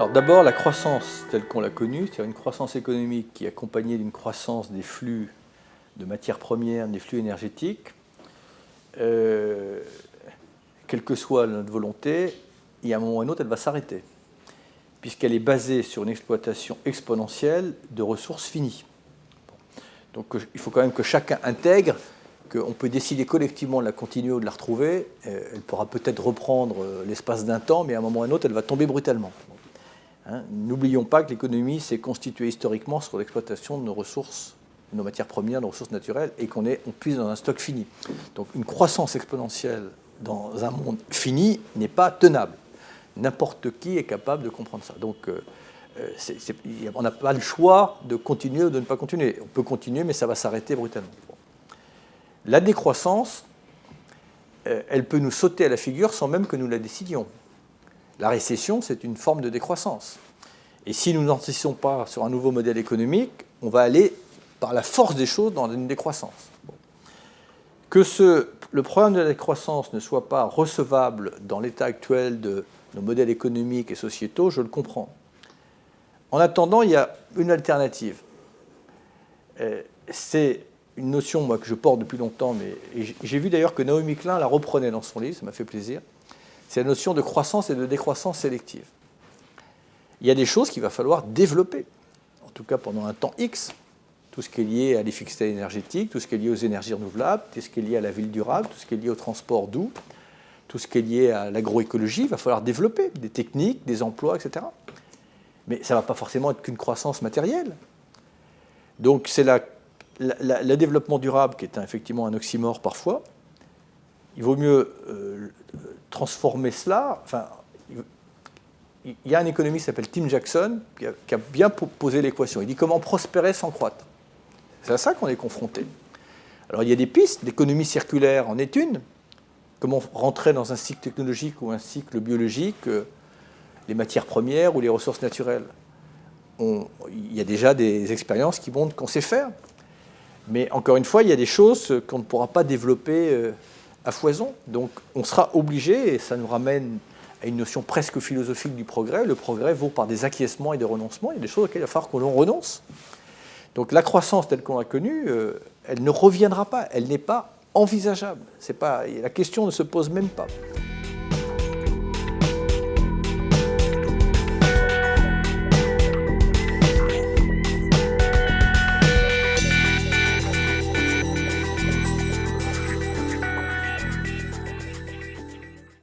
Alors d'abord, la croissance telle qu'on l'a connue, c'est-à-dire une croissance économique qui est accompagnée d'une croissance des flux de matières premières, des flux énergétiques, euh, quelle que soit notre volonté, il y a un moment ou un autre, elle va s'arrêter, puisqu'elle est basée sur une exploitation exponentielle de ressources finies. Donc il faut quand même que chacun intègre qu'on peut décider collectivement de la continuer ou de la retrouver. Euh, elle pourra peut-être reprendre euh, l'espace d'un temps, mais à un moment ou à un autre, elle va tomber brutalement. Hein, n'oublions pas que l'économie s'est constituée historiquement sur l'exploitation de nos ressources, de nos matières premières, de nos ressources naturelles, et qu'on puisse dans un stock fini. Donc une croissance exponentielle dans un monde fini n'est pas tenable. N'importe qui est capable de comprendre ça. Donc euh, on n'a pas le choix de continuer ou de ne pas continuer. On peut continuer, mais ça va s'arrêter brutalement. La décroissance, euh, elle peut nous sauter à la figure sans même que nous la décidions. La récession, c'est une forme de décroissance. Et si nous n'anticipons pas sur un nouveau modèle économique, on va aller par la force des choses dans une décroissance. Que le problème de la décroissance ne soit pas recevable dans l'état actuel de nos modèles économiques et sociétaux, je le comprends. En attendant, il y a une alternative. Euh, c'est une notion moi, que je porte depuis longtemps, mais j'ai vu d'ailleurs que Naomi Klein la reprenait dans son livre, ça m'a fait plaisir. C'est la notion de croissance et de décroissance sélective. Il y a des choses qu'il va falloir développer, en tout cas pendant un temps X. Tout ce qui est lié à l'efficacité énergétique, tout ce qui est lié aux énergies renouvelables, tout ce qui est lié à la ville durable, tout ce qui est lié au transport doux, tout ce qui est lié à l'agroécologie, il va falloir développer des techniques, des emplois, etc. Mais ça ne va pas forcément être qu'une croissance matérielle. Donc c'est le développement durable, qui est effectivement un oxymore parfois, il vaut mieux euh, transformer cela. Enfin, il y a un économiste qui s'appelle Tim Jackson qui a, bien posé l'équation. Il dit comment prospérer sans croître. C'est à ça qu'on est confronté. Alors il y a des pistes, l'économie circulaire en est une. Comment rentrer dans un cycle technologique ou un cycle biologique, euh, les matières premières ou les ressources naturelles. il y a déjà des expériences qui montrent qu'on sait faire. Mais encore une fois, il y a des choses qu'on ne pourra pas développer euh, à foison. Donc on sera obligé, et ça nous ramène à une notion presque philosophique du progrès, le progrès vaut par des acquiescements et des renoncements, il y a des choses auxquelles il va falloir que l'on renonce. Donc la croissance telle qu'on l'a connue, euh, elle ne reviendra pas, elle n'est pas envisageable. La question ne se pose même pas.